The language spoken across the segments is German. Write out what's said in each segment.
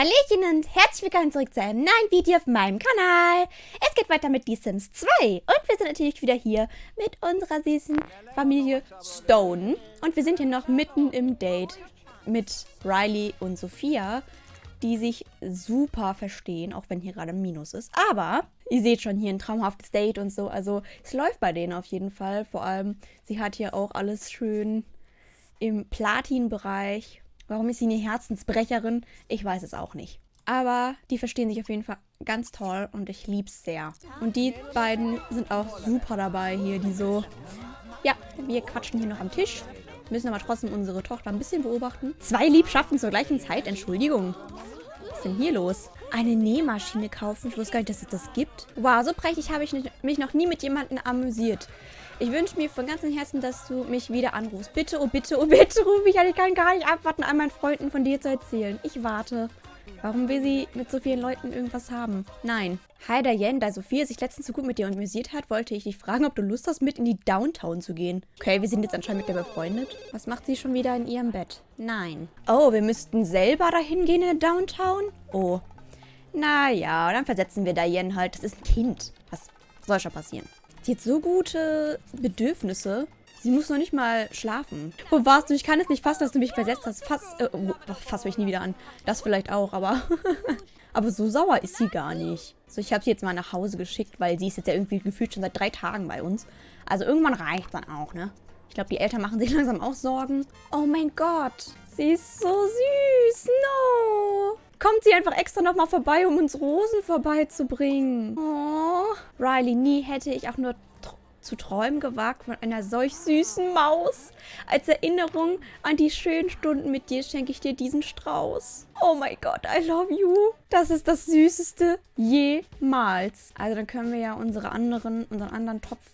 Hallöchen und herzlich willkommen zurück zu einem neuen Video auf meinem Kanal. Es geht weiter mit The Sims 2 und wir sind natürlich wieder hier mit unserer süßen Familie Stone. Und wir sind hier noch mitten im Date mit Riley und Sophia, die sich super verstehen, auch wenn hier gerade Minus ist. Aber ihr seht schon hier ein traumhaftes Date und so, also es läuft bei denen auf jeden Fall. Vor allem, sie hat hier auch alles schön im Platin-Bereich Warum ist sie eine Herzensbrecherin? Ich weiß es auch nicht. Aber die verstehen sich auf jeden Fall ganz toll und ich liebe es sehr. Und die beiden sind auch super dabei hier, die so... Ja, wir quatschen hier noch am Tisch. Müssen aber trotzdem unsere Tochter ein bisschen beobachten. Zwei Liebschaften zur gleichen Zeit, Entschuldigung. Was ist denn hier los? Eine Nähmaschine kaufen? Ich wusste gar nicht, dass es das gibt. Wow, so prächtig habe ich mich noch nie mit jemandem amüsiert. Ich wünsche mir von ganzem Herzen, dass du mich wieder anrufst. Bitte, oh bitte, oh bitte, ruf mich an. Ich kann gar nicht abwarten, all meinen Freunden von dir zu erzählen. Ich warte. Warum will sie mit so vielen Leuten irgendwas haben? Nein. Hi Diane, da Sophia sich letztens so gut mit dir amüsiert hat, wollte ich dich fragen, ob du Lust hast, mit in die Downtown zu gehen. Okay, wir sind jetzt anscheinend mit der befreundet. Was macht sie schon wieder in ihrem Bett? Nein. Oh, wir müssten selber dahin gehen in der Downtown? Oh. Naja, dann versetzen wir Diane halt. Das ist ein Kind. Was soll schon passieren? Die hat so gute Bedürfnisse. Sie muss noch nicht mal schlafen. Wo warst du? Ich kann es nicht fassen, dass du mich versetzt hast. Fass, äh, oh, fass mich nie wieder an. Das vielleicht auch, aber... aber so sauer ist sie gar nicht. So, ich habe sie jetzt mal nach Hause geschickt, weil sie ist jetzt ja irgendwie gefühlt schon seit drei Tagen bei uns. Also irgendwann reicht dann auch, ne? Ich glaube, die Eltern machen sich langsam auch Sorgen. Oh mein Gott. Sie ist so süß. No. Kommt sie einfach extra nochmal vorbei, um uns Rosen vorbeizubringen. Oh. Riley, nie hätte ich auch nur zu träumen gewagt von einer solch süßen Maus. Als Erinnerung an die schönen Stunden mit dir schenke ich dir diesen Strauß. Oh mein Gott, I love you. Das ist das Süßeste jemals. Also dann können wir ja unsere anderen, unseren anderen Topf,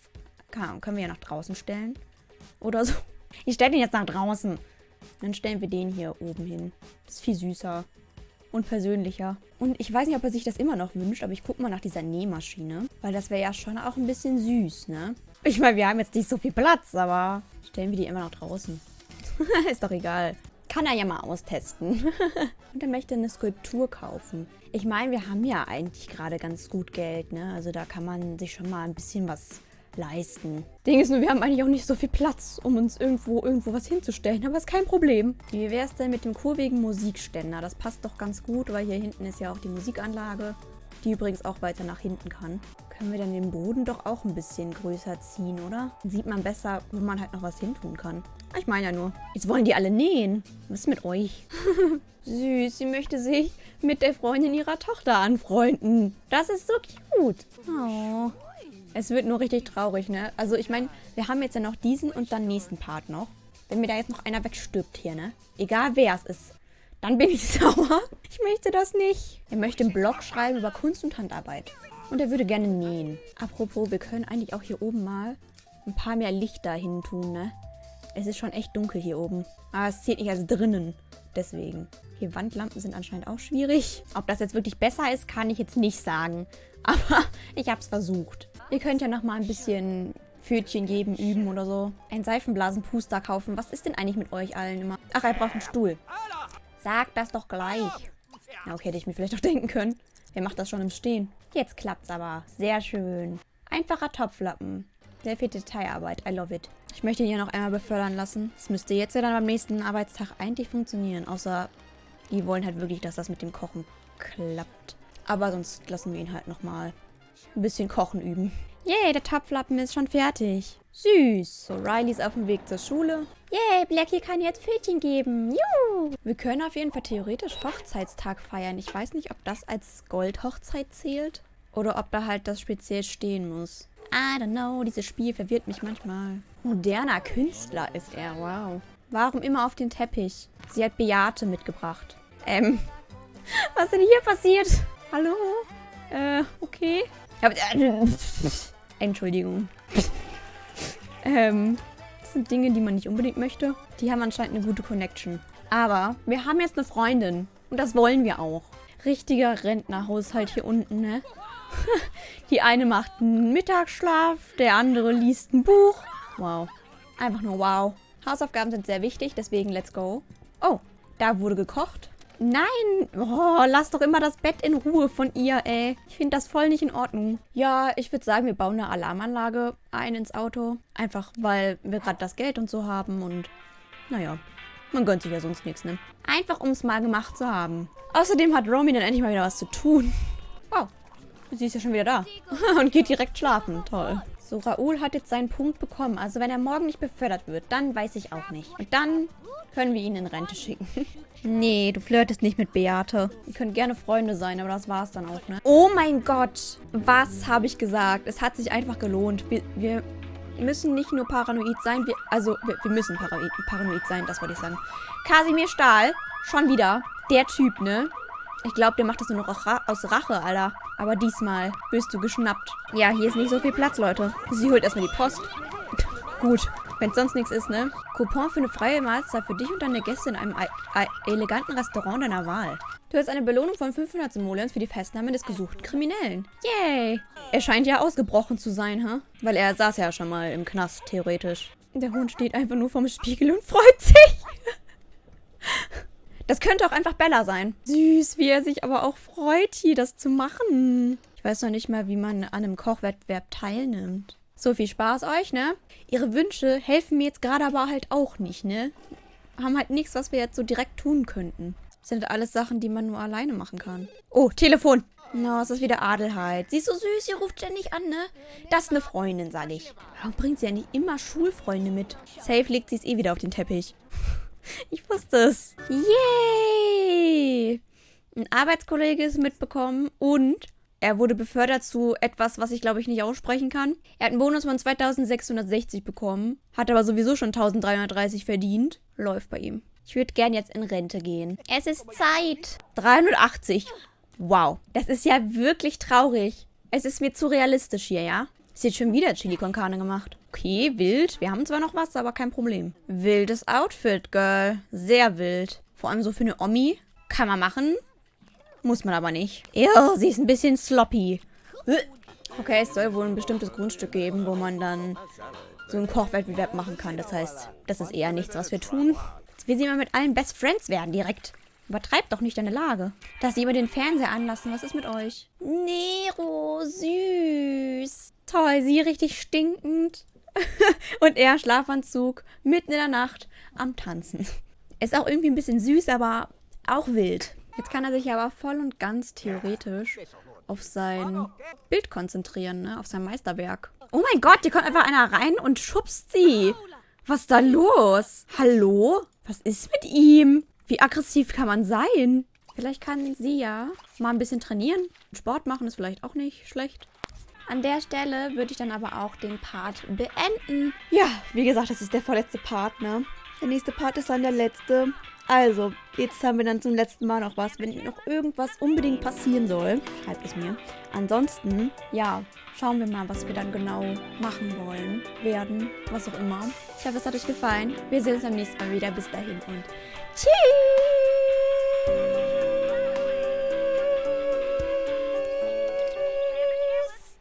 können wir ja nach draußen stellen. Oder so. Ich stelle den jetzt nach draußen. Dann stellen wir den hier oben hin. Das ist viel süßer und persönlicher. Und ich weiß nicht, ob er sich das immer noch wünscht, aber ich gucke mal nach dieser Nähmaschine. Weil das wäre ja schon auch ein bisschen süß, ne? Ich meine, wir haben jetzt nicht so viel Platz, aber stellen wir die immer noch draußen. Ist doch egal. Kann er ja mal austesten. und er möchte eine Skulptur kaufen. Ich meine, wir haben ja eigentlich gerade ganz gut Geld, ne? Also da kann man sich schon mal ein bisschen was leisten. Ding ist nur, wir haben eigentlich auch nicht so viel Platz, um uns irgendwo irgendwo was hinzustellen. Aber ist kein Problem. Wie wäre es denn mit dem kurvigen Musikständer? Das passt doch ganz gut, weil hier hinten ist ja auch die Musikanlage, die übrigens auch weiter nach hinten kann. Können wir dann den Boden doch auch ein bisschen größer ziehen, oder? Dann sieht man besser, wo man halt noch was hintun kann. Ich meine ja nur. Jetzt wollen die alle nähen. Was ist mit euch? Süß, sie möchte sich mit der Freundin ihrer Tochter anfreunden. Das ist so cute. Oh. Es wird nur richtig traurig, ne? Also ich meine, wir haben jetzt ja noch diesen und dann nächsten Part noch. Wenn mir da jetzt noch einer wegstirbt hier, ne? Egal wer es ist. Dann bin ich sauer. Ich möchte das nicht. Er möchte einen Blog schreiben über Kunst und Handarbeit. Und er würde gerne nähen. Apropos, wir können eigentlich auch hier oben mal ein paar mehr Lichter hin tun, ne? Es ist schon echt dunkel hier oben. Aber es zählt nicht als drinnen. Deswegen. Hier Wandlampen sind anscheinend auch schwierig. Ob das jetzt wirklich besser ist, kann ich jetzt nicht sagen. Aber ich habe es versucht. Ihr könnt ja noch mal ein bisschen Pfötchen geben, üben oder so. Ein Seifenblasenpuster kaufen. Was ist denn eigentlich mit euch allen immer? Ach, er braucht einen Stuhl. Sag das doch gleich. Ja, okay, hätte ich mir vielleicht auch denken können. Wer macht das schon im Stehen? Jetzt klappt's aber. Sehr schön. Einfacher Topflappen. Sehr viel Detailarbeit. I love it. Ich möchte ihn hier noch einmal befördern lassen. Das müsste jetzt ja dann beim nächsten Arbeitstag eigentlich funktionieren. Außer die wollen halt wirklich, dass das mit dem Kochen klappt. Aber sonst lassen wir ihn halt nochmal ein bisschen Kochen üben. Yay, der Topflappen ist schon fertig. Süß. So, Riley ist auf dem Weg zur Schule. Yay, Blackie kann jetzt Pfötchen geben. Juhu. Wir können auf jeden Fall theoretisch Hochzeitstag feiern. Ich weiß nicht, ob das als Goldhochzeit zählt. Oder ob da halt das speziell stehen muss. I don't know, dieses Spiel verwirrt mich manchmal. Moderner Künstler ist er, wow. Warum immer auf den Teppich? Sie hat Beate mitgebracht. Ähm, was denn hier passiert? Hallo? Äh, okay. Entschuldigung. ähm, das sind Dinge, die man nicht unbedingt möchte. Die haben anscheinend eine gute Connection. Aber wir haben jetzt eine Freundin. Und das wollen wir auch. Richtiger Rentnerhaushalt hier unten, ne? die eine macht einen Mittagsschlaf, der andere liest ein Buch. Wow. Einfach nur wow. Hausaufgaben sind sehr wichtig, deswegen let's go. Oh, da wurde gekocht. Nein! Oh, lass doch immer das Bett in Ruhe von ihr, ey. Ich finde das voll nicht in Ordnung. Ja, ich würde sagen, wir bauen eine Alarmanlage ein ins Auto. Einfach, weil wir gerade das Geld und so haben und naja, man gönnt sich ja sonst nichts, ne? Einfach, um es mal gemacht zu haben. Außerdem hat Romy dann endlich mal wieder was zu tun. Wow, sie ist ja schon wieder da. und geht direkt schlafen. Toll. So, Raoul hat jetzt seinen Punkt bekommen. Also wenn er morgen nicht befördert wird, dann weiß ich auch nicht. Und dann können wir ihn in Rente schicken. nee, du flirtest nicht mit Beate. Ihr könnt gerne Freunde sein, aber das war's dann auch, ne? Oh mein Gott. Was habe ich gesagt? Es hat sich einfach gelohnt. Wir, wir müssen nicht nur paranoid sein, wir, also wir, wir müssen paranoid, paranoid sein, das wollte ich sagen. Kasimir Stahl, schon wieder. Der Typ, ne? Ich glaube, der macht das nur noch aus Rache, Alter. Aber diesmal wirst du geschnappt. Ja, hier ist nicht so viel Platz, Leute. Sie holt erstmal die Post. Gut, wenn es sonst nichts ist, ne? Coupon für eine freie Mahlzeit für dich und deine Gäste in einem eleganten Restaurant deiner Wahl. Du hast eine Belohnung von 500 Simoleons für die Festnahme des gesuchten Kriminellen. Yay! Er scheint ja ausgebrochen zu sein, hä? Huh? Weil er saß ja schon mal im Knast, theoretisch. Der Hund steht einfach nur vorm Spiegel und freut sich. Das könnte auch einfach Bella sein. Süß, wie er sich aber auch freut, hier das zu machen. Ich weiß noch nicht mal, wie man an einem Kochwettbewerb teilnimmt. So viel Spaß euch, ne? Ihre Wünsche helfen mir jetzt gerade aber halt auch nicht, ne? Haben halt nichts, was wir jetzt so direkt tun könnten. Das sind alles Sachen, die man nur alleine machen kann. Oh, Telefon. Na, no, es ist wieder Adelheid. Sie ist so süß, sie ruft ständig an, ne? Das ist eine Freundin, sage ich. Warum bringt sie ja nicht immer Schulfreunde mit? Safe legt sie es eh wieder auf den Teppich. Ich wusste es. Yay! Ein Arbeitskollege ist mitbekommen und er wurde befördert zu etwas, was ich glaube ich nicht aussprechen kann. Er hat einen Bonus von 2660 bekommen, hat aber sowieso schon 1330 verdient. Läuft bei ihm. Ich würde gern jetzt in Rente gehen. Es ist Zeit. 380. Wow. Das ist ja wirklich traurig. Es ist mir zu realistisch hier, ja? Ist jetzt schon wieder Chili con Carne gemacht. Okay, wild. Wir haben zwar noch was, aber kein Problem. Wildes Outfit, Girl. Sehr wild. Vor allem so für eine Omi. Kann man machen. Muss man aber nicht. Ew, sie ist ein bisschen sloppy. Okay, es soll wohl ein bestimmtes Grundstück geben, wo man dann so einen Kochwettbewerb machen kann. Das heißt, das ist eher nichts, was wir tun. Jetzt will sie mal mit allen Best Friends werden direkt. Übertreibt doch nicht deine Lage. Dass sie immer den Fernseher anlassen. Was ist mit euch? Nero, süß. Toll, sie richtig stinkend. Und er Schlafanzug, mitten in der Nacht, am Tanzen. Ist auch irgendwie ein bisschen süß, aber auch wild. Jetzt kann er sich aber voll und ganz theoretisch auf sein Bild konzentrieren, ne? Auf sein Meisterwerk. Oh mein Gott, hier kommt einfach einer rein und schubst sie. Was ist da los? Hallo? Was ist mit ihm? Wie aggressiv kann man sein? Vielleicht kann sie ja mal ein bisschen trainieren. Sport machen ist vielleicht auch nicht schlecht. An der Stelle würde ich dann aber auch den Part beenden. Ja, wie gesagt, das ist der vorletzte Part, ne? Der nächste Part ist dann der letzte. Also, jetzt haben wir dann zum letzten Mal noch was. Wenn noch irgendwas unbedingt passieren soll, schreibt es mir. Ansonsten, ja, schauen wir mal, was wir dann genau machen wollen, werden, was auch immer. Ich hoffe, es hat euch gefallen. Wir sehen uns beim nächsten Mal wieder. Bis dahin und tschüss!